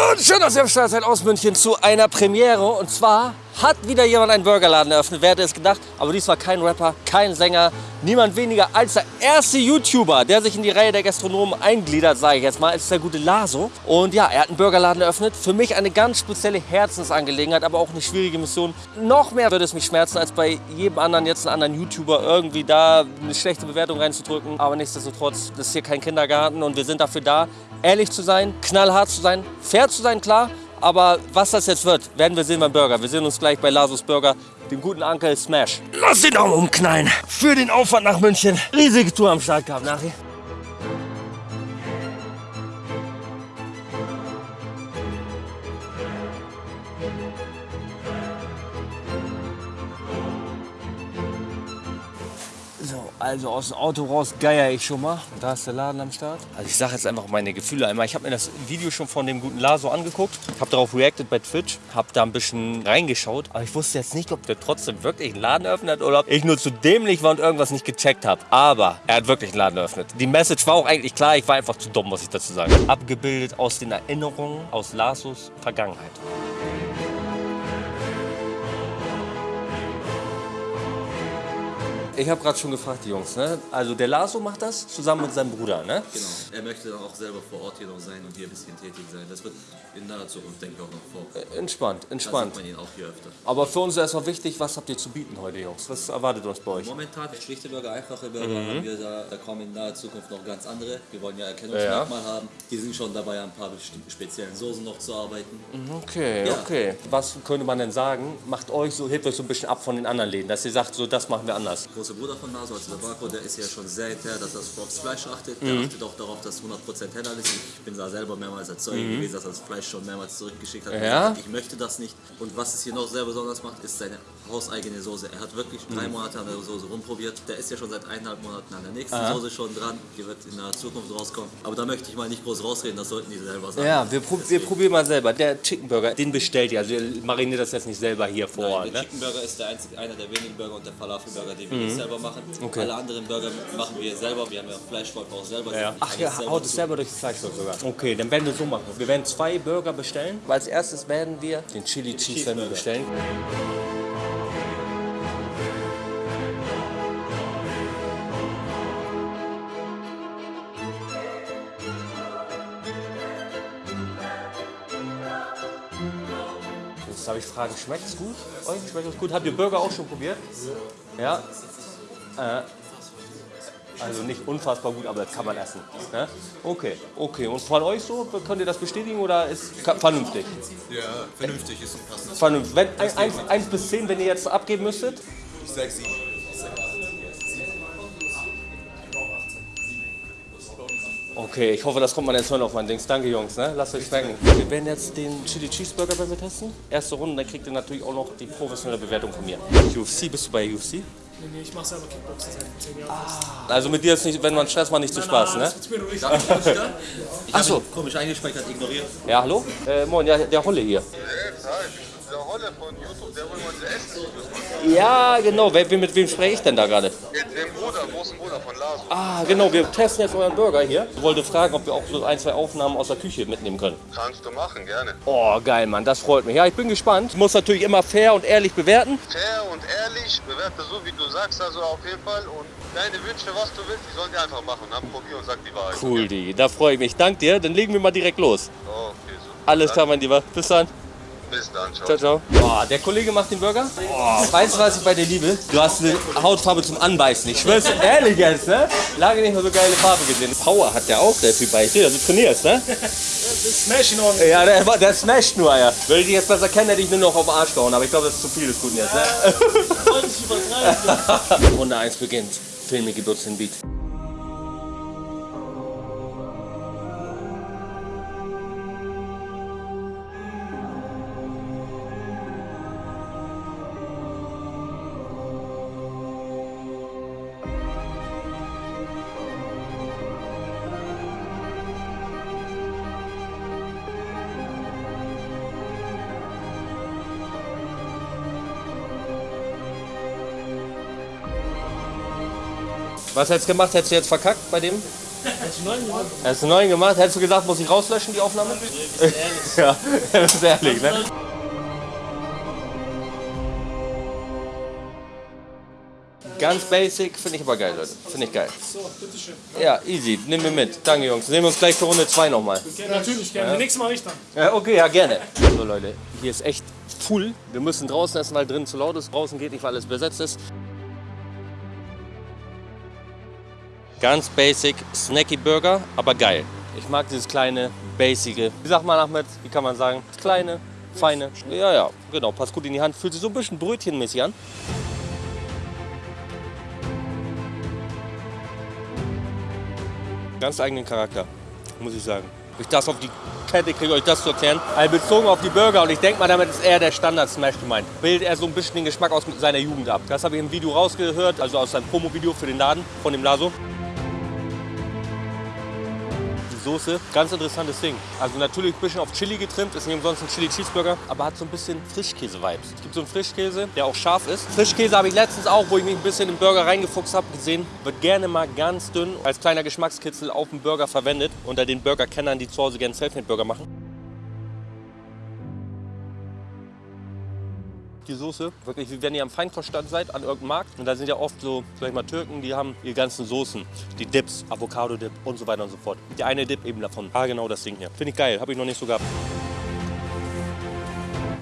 Moin, schön, dass ihr am Start seid aus München zu einer Premiere. Und zwar hat wieder jemand einen Burgerladen eröffnet. Wer hätte es gedacht? Aber dies war kein Rapper, kein Sänger, niemand weniger als der erste YouTuber, der sich in die Reihe der Gastronomen eingliedert, sage ich jetzt mal, ist der gute Laso. Und ja, er hat einen Burgerladen eröffnet. Für mich eine ganz spezielle Herzensangelegenheit, aber auch eine schwierige Mission. Noch mehr würde es mich schmerzen, als bei jedem anderen jetzt einen anderen YouTuber irgendwie da eine schlechte Bewertung reinzudrücken. Aber nichtsdestotrotz, das ist hier kein Kindergarten und wir sind dafür da, ehrlich zu sein, knallhart zu sein, fair zu sein, klar. Aber was das jetzt wird, werden wir sehen beim Burger. Wir sehen uns gleich bei Lasus Burger, dem guten Uncle Smash. Lass den Daumen umknallen für den Aufwand nach München. Riesige Tour am Start gehabt nachher. Also aus dem Auto raus geier ich schon mal. Da ist der Laden am Start. Also ich sage jetzt einfach meine Gefühle einmal. Ich habe mir das Video schon von dem guten Laso angeguckt. Habe darauf reacted bei Twitch. Habe da ein bisschen reingeschaut. Aber ich wusste jetzt nicht, ob der trotzdem wirklich einen Laden eröffnet oder ob ich nur zu dämlich war und irgendwas nicht gecheckt habe. Aber er hat wirklich einen Laden eröffnet. Die Message war auch eigentlich klar. Ich war einfach zu dumm, muss ich dazu sagen. Abgebildet aus den Erinnerungen aus Lasos Vergangenheit. Ich habe gerade schon gefragt, die Jungs. Ne? Also der Laso macht das zusammen mit seinem Bruder. Ne? Genau. Er möchte dann auch selber vor Ort hier noch sein und hier ein bisschen tätig sein. Das wird in naher Zukunft, denke ich, auch noch vor. Äh, Entspannt, entspannt. Da man ihn auch hier öfter. Aber für uns ist erstmal wichtig, was habt ihr zu bieten heute, Jungs? Was erwartet uns bei euch? Momentan schlichte Burger, einfache Burger Mhm. haben wir da, da kommen in naher Zukunft noch ganz andere. Wir wollen ja Erkennungsmerkmal haben. Die sind schon dabei, an ein paar speziellen Soßen noch zu arbeiten. Okay, Ja. okay. Was könnte man denn sagen? Macht euch so, hebt euch so ein bisschen ab von den anderen Läden, dass ihr sagt, so das machen wir anders. Der große Bruder von Naso, also der Barco, der ist ja schon sehr hinterher, dass das aufs Fleisch achtet. Mhm. Der achtet auch darauf, dass 100% heller ist. Ich bin da selber mehrmals als Zeuge gewesen, dass er das Fleisch schon mehrmals zurückgeschickt hat. Mhm. Ja? Ich möchte das nicht. Und was es hier noch sehr besonders macht, ist seine hauseigene Soße. Er hat wirklich drei Mhm. Monate an der Soße rumprobiert. Der ist ja schon seit eineinhalb Monaten an der nächsten Aha. Soße schon dran. Die wird in der Zukunft rauskommen. Aber da möchte ich mal nicht groß rausreden, das sollten die selber sagen. Ja, wir, prob wir probieren mal selber. Der Chicken Burger, den bestellt ihr. Also ihr mariniert das jetzt nicht selber hier vor Nein, Ort. der Ne? Chicken Burger ist der einzige, einer der wenigen Burger und der Falafel-Burger, den wir nicht selber machen. Mhm. Okay. Alle anderen Burger machen wir selber. Wir haben ja Fleischvolk auch selber. Ja. Ach, ihr Alles haut es selber durch das Fleischstück sogar. Okay, dann werden wir so machen. Wir werden zwei Burger bestellen. Als erstes werden wir den Chili Cheese wir bestellen. Jetzt darf ich fragen, schmeckt es gut? Euch schmeckt es gut? Habt ihr Burger auch schon probiert? Ja. Äh, also nicht unfassbar gut, aber das kann man essen. Ne? Okay, okay. Und von euch so, könnt ihr das bestätigen oder ist vernünftig? Ja, vernünftig ist ein passendes. Vernünftig. Wenn, 1 bis 10, wenn ihr jetzt abgeben müsstet? 6, 7. Okay, ich hoffe, das kommt man jetzt hören auf mein Dings. Danke, Jungs. Ne? Lasst euch schmecken. Wir werden jetzt den Chili Cheeseburger bei mir testen. Erste Runde, dann kriegt ihr natürlich auch noch die professionelle Bewertung von mir. UFC, bist du bei UFC? Nee, nee, ich mach selber Kickboxen seit 10 Jahren. Also mit dir ist nicht, wenn man Stress macht, nicht zu Spaß, ne? Das ist mir nur nicht. Ich so. habe ihn komisch eingespeichert, ignoriert. Ja, hallo? Äh, moin, ja, der Holle hier. Hi, der Holle von YouTube, der will mal essen. Ja, genau. Wer, mit wem spreche ich denn da gerade? Dem Bruder, großen Bruder von Laso. Ah, genau. Wir testen jetzt euren Burger hier. Ich wollte fragen, ob wir auch so ein, zwei Aufnahmen aus der Küche mitnehmen können. Kannst du machen, gerne. Oh, geil, Mann. Das freut mich. Ja, ich bin gespannt. Ich muss natürlich immer fair und ehrlich bewerten. Fair und ehrlich, bewerte so, wie du sagst, also auf jeden Fall. Und deine Wünsche, was du willst, die sollen die einfach machen. Dann probier und sag die Wahrheit. Cool, Digi. Da freue ich mich. Dank dir. Dann legen wir mal direkt los. Okay, so. Alles klar, mein Lieber. Bis dann. Bis dann, ciao. Ciao, ciao. Boah, der Kollege macht den Burger. Oh, weißt du, was ich bei dir liebe? Du hast eine Hautfarbe zum Anbeißen. Ich schwör's ehrlich jetzt, ne? Lange nicht mehr so geile Farbe gesehen. Power hat der auch, der Typ bei dir. Also trainierst, ne? Smash ihn ordentlich. Ja, der, der smasht nur, ja. Würde ich dich jetzt besser kennen, hätte ich nur noch auf den Arsch gehauen. Aber ich glaube, das ist zu viel des Guten jetzt, ne? Übertreiben. Runde 1 beginnt. Filmi gibt uns den Beat. Was hättest du gemacht? Hättest du jetzt verkackt bei dem? Hast du neuen gemacht? Hast du gemacht? Hättest du gesagt, muss ich rauslöschen, die Aufnahme? ja, das ist ehrlich, ne? Ganz basic, finde ich aber geil, Leute. Finde ich geil. So, bitteschön. Ja, easy. Nimm mir mit. Danke, Jungs. Sehen wir uns gleich für Runde 2 nochmal. Ja, natürlich, gerne. Nächstes Mal nicht dann. Ja, okay, ja, gerne. So, Leute, hier ist echt full. Wir müssen draußen essen, weil drinnen zu laut ist. Draußen geht nicht, weil alles besetzt ist. Ganz basic Snacky Burger, aber geil. Ich mag dieses kleine, basige. Wie sagt man, Ahmed? Wie kann man sagen? Das kleine, feine. Ja, ja, genau. Passt gut in die Hand. Fühlt sich so ein bisschen brötchenmäßig an. Ganz eigenen Charakter, muss ich sagen. Ich das auf die Kette kriege, euch das zu erklären. Also bezogen auf die Burger und ich denke mal, damit ist eher der Standard-Smash gemeint. Bildet er so ein bisschen den Geschmack aus seiner Jugend ab. Das habe ich im Video rausgehört, also aus seinem Promo-Video für den Laden von dem Laso. Soße, ganz interessantes Ding. Also natürlich ein bisschen auf Chili getrimmt, ist nicht umsonst ein Chili Cheeseburger, aber hat so ein bisschen Frischkäse-Vibes. Es gibt so einen Frischkäse, der auch scharf ist. Frischkäse habe ich letztens auch, wo ich mich ein bisschen im Burger reingefuchst habe, gesehen. Wird gerne mal ganz dünn als kleiner Geschmackskitzel auf dem Burger verwendet. Unter den Burger-Kennern, die zu Hause gerne Selfmade-Burger machen. Die Soße. Wirklich, wenn ihr am Feinkoststand seid, an irgendeinem Markt. Und da sind ja oft so, sag ich mal, Türken, die haben ihre ganzen Soßen. Die Dips, Avocado-Dip und so weiter und so fort. Der eine Dip eben davon. Ah, genau das Ding hier. Finde ich geil, habe ich noch nicht so gehabt.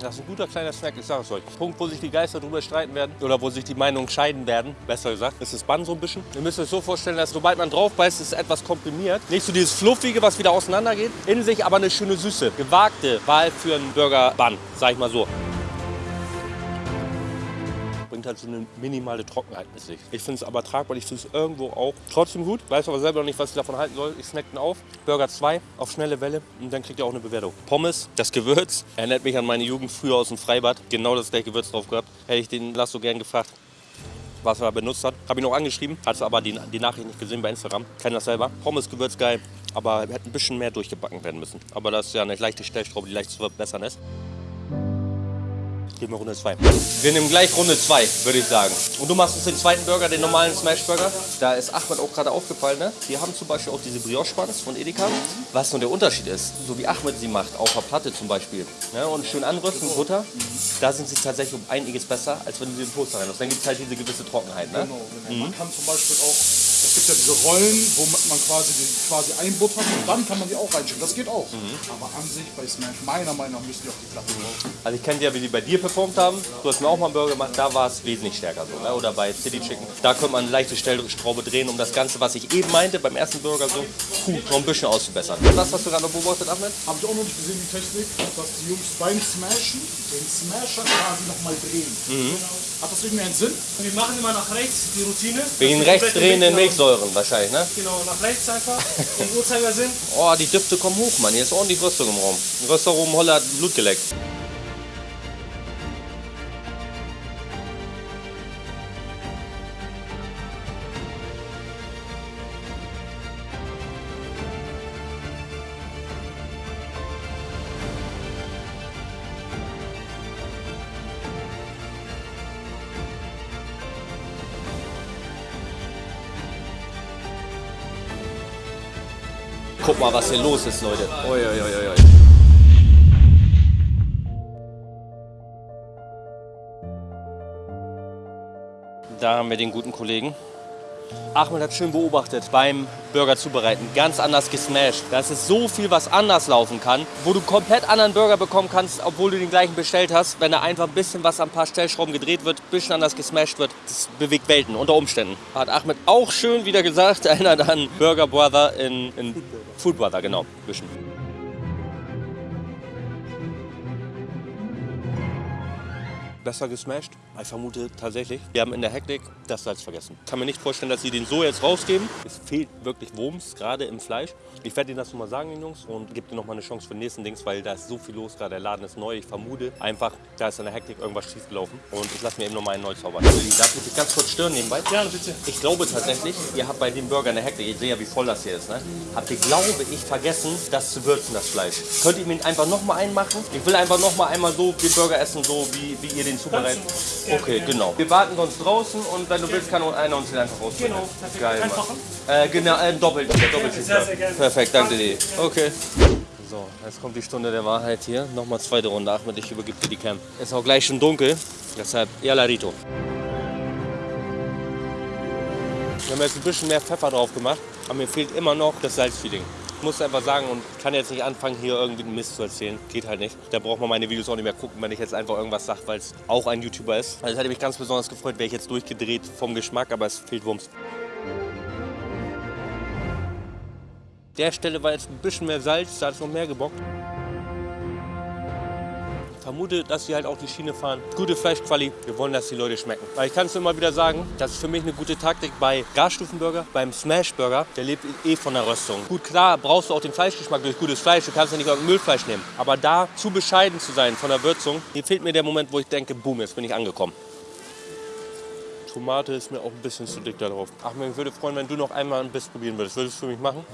Das ist ein guter kleiner Snack, ich sage es euch. Punkt, wo sich die Geister drüber streiten werden oder wo sich die Meinungen scheiden werden, besser gesagt, ist das Bann so ein bisschen. Ihr müsst euch so vorstellen, dass sobald man drauf beißt, ist es etwas komprimiert. Nicht so dieses Fluffige, was wieder auseinandergeht. In sich aber eine schöne Süße. Gewagte Wahl für einen Burger-Bann, sag ich mal so halt so eine minimale Trockenheit mit sich. Ich finde es aber tragbar, ich finde es irgendwo auch trotzdem gut. Weiß aber selber noch nicht, was ich davon halten soll. Ich snack den auf. Burger 2 auf schnelle Welle und dann kriegt ihr auch eine Bewertung. Pommes, das Gewürz, erinnert mich an meine Jugend früher aus dem Freibad. Genau das gleiche Gewürz drauf gehabt. Hätte ich den Lasso gern gefragt, was er benutzt hat. Habe ihn auch angeschrieben, hat aber die, die Nachricht nicht gesehen bei Instagram. Kennt das selber. Pommes, Gewürz geil, aber hätte ein bisschen mehr durchgebacken werden müssen. Aber das ist ja eine leichte Stellschraube, die leicht zu verbessern ist. Gehen wir Runde 2. Wir nehmen gleich Runde 2, würde ich sagen. Und du machst uns den zweiten Burger, den normalen Smash Burger. Da ist Ahmed auch gerade aufgefallen. Ne? Die haben zum Beispiel auch diese Brioche Buns von Edeka. Was nun der Unterschied ist, so wie Ahmed sie macht, auf der Platte zum Beispiel. Ne? Und schön anrüsten, Butter. Da sind sie tatsächlich um einiges besser, als wenn du sie in den Toaster reinlässt. Dann gibt es halt diese gewisse Trockenheit. Ne? Genau, genau. Man kann zum Beispiel auch, gibt ja diese Rollen, wo man quasi, die, quasi einbuttert und dann kann man die auch reinschicken. Das geht auch. Aber an sich bei Smash, meiner Meinung nach, müssen die auf die Platte drauf. Also ich kenne ja, wie die bei dir performt haben. Du hast mir auch mal einen Burger gemacht, da war es wesentlich stärker so. Ne? Oder bei City Chicken. Da könnte man eine leichte Stellschraube drehen, um das Ganze, was ich eben meinte, beim ersten Burger so, puh, noch ein bisschen auszubessern. Das hast du gerade noch beobachtet, Ahmed? Habe ich auch noch nicht gesehen, die Technik, dass die Jungs beim Smashen den Smasher quasi nochmal drehen. Hat das irgendeinen Sinn? Wir machen immer nach rechts die Routine. Wegen rechts drehenden Milchsäuren wahrscheinlich, ne? Genau, nach rechts einfach. Im Uhrzeigersinn. Oh, die Düfte kommen hoch, Mann. Hier ist ordentlich Rüstung im Raum. Ein Röstaromen Holler hat Blut geleckt. Guck mal, was hier los ist, Leute. Oi, oi, oi, oi. Da haben wir den guten Kollegen. Ahmed hat schön beobachtet beim Burger zubereiten. Ganz anders gesmashed. Das ist so viel, was anders laufen kann, wo du komplett anderen Burger bekommen kannst, obwohl du den gleichen bestellt hast, wenn da einfach ein bisschen was an ein paar Stellschrauben gedreht wird, ein bisschen anders gesmashed wird. Das bewegt Welten unter Umständen. Hat Ahmed auch schön wieder gesagt, erinnert an Burger Brother in, in Food Brother, genau. Bisschen. besser gesmashed. Ich vermute tatsächlich, wir haben in der Hektik das Salz vergessen. Kann mir nicht vorstellen, dass sie den so jetzt rausgeben. Es fehlt wirklich Wumms, gerade im Fleisch. Ich werde Ihnen das nochmal sagen, den Jungs, und gebe dir nochmal eine Chance für den nächsten Dings, weil da ist so viel los gerade. Der Laden ist neu. Ich vermute einfach, da ist in der Hektik irgendwas schiefgelaufen. Und ich lasse mir eben nochmal einen neu zaubern. Darf ich dich ganz kurz stören nebenbei? Ja, bitte. Ich glaube tatsächlich, ihr habt bei dem Burger eine Hektik, ich sehe ja, wie voll das hier ist, ne? habt ihr, glaube ich, vergessen, das zu würzen, das Fleisch. Könnt ihr mir einfach nochmal einmachen? Ich will einfach nochmal einmal so den Burger essen, so wie, wie ihr den zubereitet. Okay, genau. Wir warten sonst draußen und wenn du willst, kann einer uns den einfach rausbringen. Genau, perfekt. Geil, Mann. Einfachen? Äh, genau, äh, doppelt, der doppelt sehr, sehr gerne. Perfekt, danke dir. Okay. So, jetzt kommt die Stunde der Wahrheit hier. Nochmal zweite Runde. Ahmed, ich übergebe dir die Cam. Ist auch gleich schon dunkel, deshalb Yalla Rito. Wir haben jetzt ein bisschen mehr Pfeffer drauf gemacht, aber mir fehlt immer noch das Salzfeeling. Muss einfach sagen und kann jetzt nicht anfangen, hier irgendwie einen Mist zu erzählen. Geht halt nicht. Da braucht man meine Videos auch nicht mehr gucken, wenn ich jetzt einfach irgendwas sage, weil es auch ein YouTuber ist. Also es hätte mich ganz besonders gefreut, wäre ich jetzt durchgedreht vom Geschmack, aber es fehlt Wumms. Der Stelle war jetzt ein bisschen mehr Salz, da hat es noch mehr gebockt. Vermute, dass sie halt auch die Schiene fahren. Gute Fleischquali, wir wollen, dass die Leute schmecken. Weil ich kann es immer wieder sagen, das ist für mich eine gute Taktik bei Garstufenburger, beim Smashburger, der lebt eh von der Röstung. Gut, klar brauchst du auch den Fleischgeschmack durch gutes Fleisch, du kannst ja nicht irgendein Müllfleisch nehmen. Aber da zu bescheiden zu sein von der Würzung, hier fehlt mir der Moment, wo ich denke, boom, jetzt bin ich angekommen. Tomate ist mir auch ein bisschen zu dick da drauf. Ach, mir würde freuen, wenn du noch einmal ein Biss probieren würdest. Würdest du für mich machen?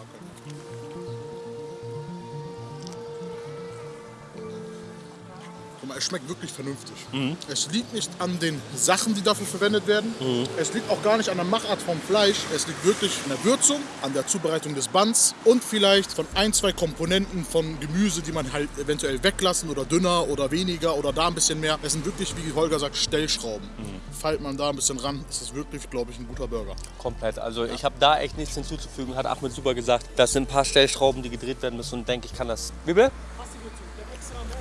Guck mal, es schmeckt wirklich vernünftig. Es liegt nicht an den Sachen, die dafür verwendet werden. Es liegt auch gar nicht an der Machart vom Fleisch. Es liegt wirklich an der Würzung, an der Zubereitung des Bands und vielleicht von ein, zwei Komponenten von Gemüse, die man halt eventuell weglassen oder dünner oder weniger oder da ein bisschen mehr. Es sind wirklich, wie Holger sagt, Stellschrauben. Feilt man da ein bisschen ran, ist es wirklich, glaube ich, ein guter Burger. Komplett. Also ich habe da echt nichts hinzuzufügen, hat Ahmed super gesagt. Das sind ein paar Stellschrauben, die gedreht werden müssen und denke, ich kann das. Wie bitte?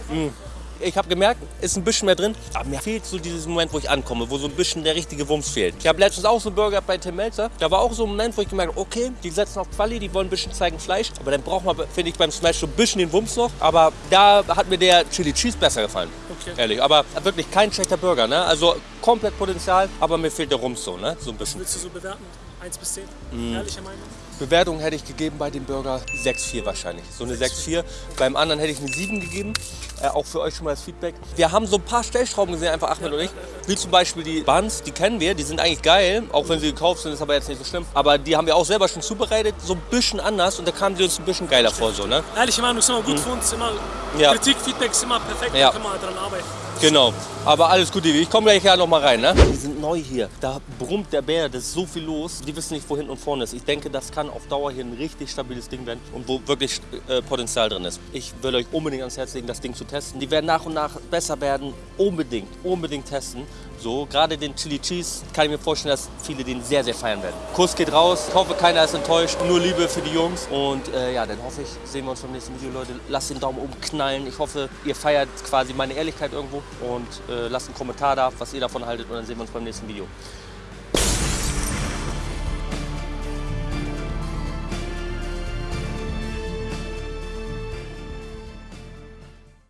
Mm. Ich habe gemerkt, ist ein bisschen mehr drin, aber mir fehlt so dieses Moment, wo ich ankomme, wo so ein bisschen der richtige Wumms fehlt. Ich habe letztens auch so einen Burger bei Tim Melzer, da war auch so ein Moment, wo ich gemerkt habe, okay, die setzen auf Quali, die wollen ein bisschen zeigen Fleisch, aber dann braucht man, finde ich, beim Smash so ein bisschen den Wumms noch, aber da hat mir der Chili Cheese besser gefallen, Okay. ehrlich. Aber wirklich kein schlechter Burger, ne? Also komplett Potenzial, aber mir fehlt der Wumms so, ne? So ein bisschen. Willst du so bewerten? 1 bis 10? Mhm. Ehrliche Meinung? Bewertung hätte ich gegeben bei dem Burger 6,4 wahrscheinlich. So eine 6,4. Beim anderen hätte ich eine 7 gegeben. Äh, auch für euch schon mal das Feedback. Wir haben so ein paar Stellschrauben gesehen, einfach Ahmed und ich. Wie zum Beispiel die Buns, die kennen wir, die sind eigentlich geil. Auch wenn sie gekauft sind, ist aber jetzt nicht so schlimm. Aber die haben wir auch selber schon zubereitet, so ein bisschen anders. Und da kamen sie uns ein bisschen geiler vor, so, ne? Ehrliche Meinung ist immer gut für uns. Immer Mhm. Ja. Kritik, Feedback ist immer perfekt. Ja. Da können wir dran arbeiten. Genau. Aber alles gut, Ivi. Ich komme gleich ja noch mal rein, ne? Die sind neu hier. Da brummt der Bär, da ist so viel los. Die wissen nicht, wo hinten und vorne ist. Ich denke, das kann auf Dauer hier ein richtig stabiles Ding werden und wo wirklich äh, Potenzial drin ist. Ich will euch unbedingt ans Herz legen, das Ding zu testen. Die werden nach und nach besser werden. Unbedingt, unbedingt testen. So, gerade den Chili Cheese kann ich mir vorstellen, dass viele den sehr, sehr feiern werden. Kuss geht raus. Ich hoffe, keiner ist enttäuscht. Nur Liebe für die Jungs. Und äh, ja, dann hoffe ich, sehen wir uns beim nächsten Video, Leute. Lasst den Daumen oben knallen. Ich hoffe, ihr feiert quasi meine Ehrlichkeit irgendwo. Und äh, lasst einen Kommentar da, was ihr davon haltet. Und dann sehen wir uns beim nächsten Video.